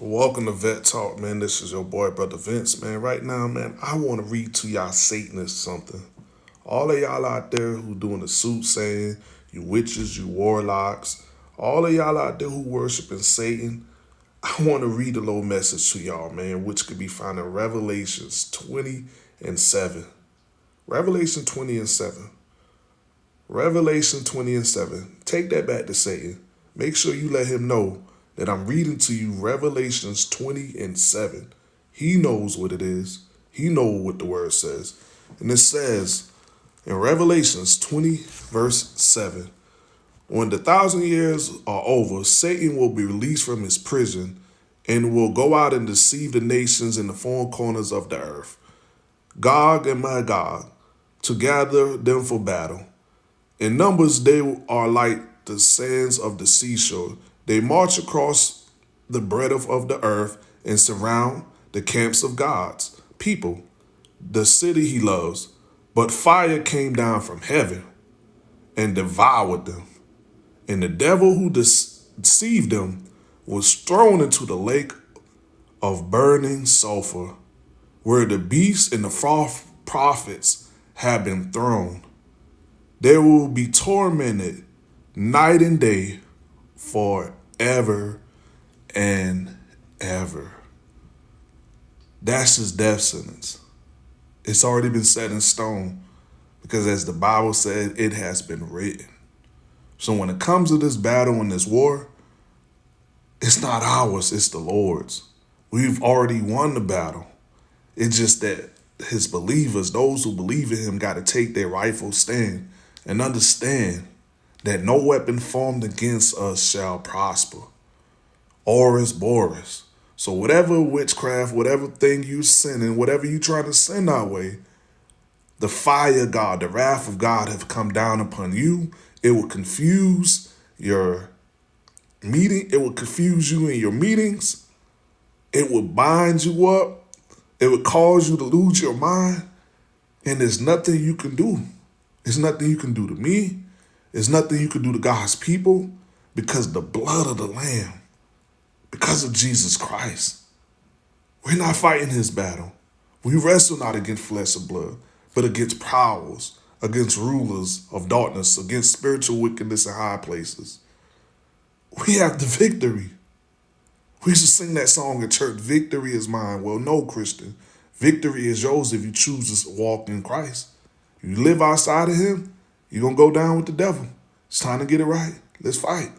Welcome to Vet Talk, man. This is your boy, Brother Vince, man. Right now, man, I want to read to y'all Satanists something. All of y'all out there who doing the soothsaying, you witches, you warlocks, all of y'all out there who worshiping Satan, I want to read a little message to y'all, man, which could be found in Revelations 20 and 7. Revelation 20 and 7. Revelation 20 and 7. Take that back to Satan. Make sure you let him know that I'm reading to you Revelations 20 and 7. He knows what it is. He know what the word says. And it says in Revelations 20 verse 7, when the thousand years are over, Satan will be released from his prison and will go out and deceive the nations in the four corners of the earth. Gog and Magog, to gather them for battle. In numbers, they are like the sands of the seashore. They march across the breadth of the earth and surround the camps of God's people, the city he loves. But fire came down from heaven and devoured them. And the devil who deceived them was thrown into the lake of burning sulfur, where the beasts and the false prophets have been thrown. They will be tormented night and day forever and ever. That's his death sentence. It's already been set in stone because as the Bible said, it has been written. So when it comes to this battle and this war, it's not ours, it's the Lord's. We've already won the battle. It's just that his believers, those who believe in him, got to take their rightful stand and understand that no weapon formed against us shall prosper. Oris Boris. So whatever witchcraft, whatever thing you sending, whatever you trying to send our way, the fire of God, the wrath of God have come down upon you. It will confuse your meeting. It will confuse you in your meetings. It will bind you up. It will cause you to lose your mind. And there's nothing you can do. There's nothing you can do to me. There's nothing you can do to God's people because the blood of the Lamb, because of Jesus Christ. We're not fighting his battle. We wrestle not against flesh and blood, but against powers, against rulers of darkness, against spiritual wickedness in high places. We have the victory. We used to sing that song at church, victory is mine. Well, no, Christian. Victory is yours if you choose to walk in Christ. You live outside of him, you're going to go down with the devil. It's time to get it right. Let's fight.